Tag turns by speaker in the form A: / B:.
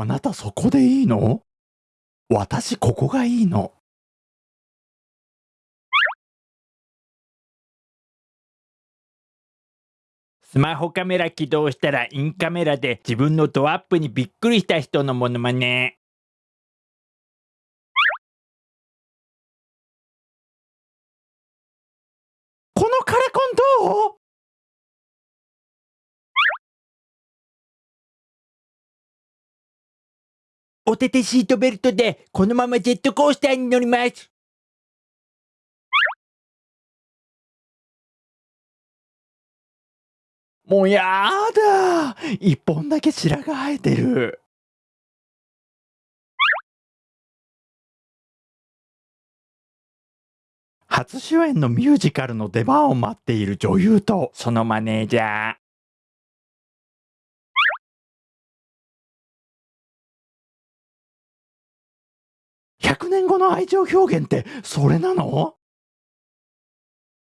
A: あなたそこでいいの？私ここがいいの。
B: スマホカメラ起動したらインカメラで自分のドアップにびっくりした人のモノマネ。おててシートベルトでこのままジェットコースターに乗ります。
A: もうやだ一本だけ白が生えてる。初主演のミュージカルの出番を待っている女優と
B: そのマネージャー。
A: 100年後の愛情表現ってそれなの？